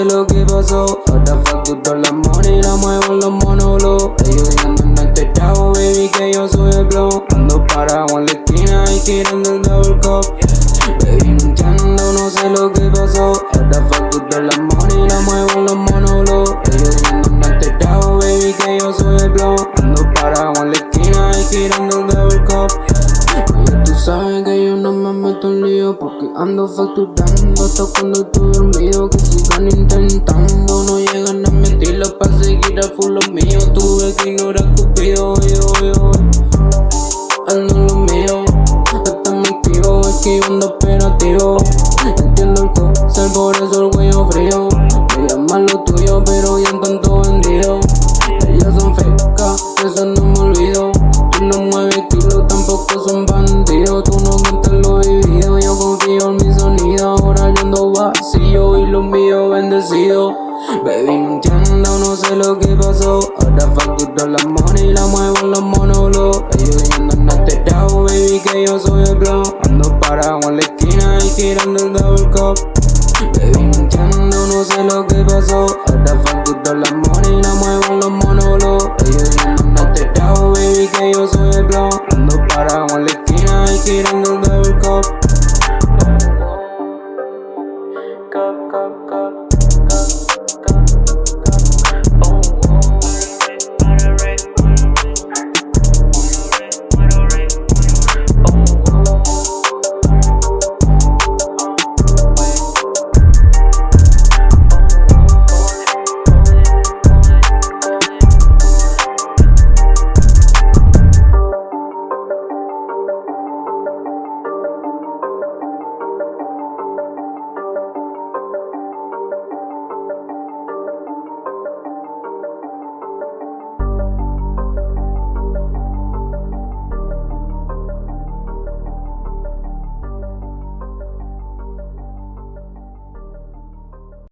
sé lo que pasó. Ahora facturo las manos y la muevo en los monólogos. Ellos andan en este chavo, baby, que yo soy el blow Ando parado en la esquina y tirando el double cup. Baby, no entiendo, no sé lo que pasó. Ahora facturo las manos y la muevo en los monólogos. Ellos andan en este chavo, baby, que yo soy el blow Ando parado en la esquina y tirando el double cup. Tú sabes que yo no me meto en lío Porque ando facturando hasta cuando estoy dormido Tuve que ignorar Cupido, yo, yo Ando en lo mío Hasta mi tío esquivando operativo. Entiendo el cóctel, por eso el cuello frío. Me llaman lo tuyo, pero ya están todo vendido Ellas son fecas, eso no me olvido. Tú no mueves estilo, tampoco son bandidos. Tú no cuentas lo vivido, yo confío en mi sonido. Ahora yo ando vacío y lo mío bendecido Baby, no entiendo, no sé lo que pasó. Ahora facturo la money y la muevo en los monólogos. Ellos andan alterado, baby, que yo soy el blow Ando parado en la esquina y girando el double cup. Baby, no entiendo,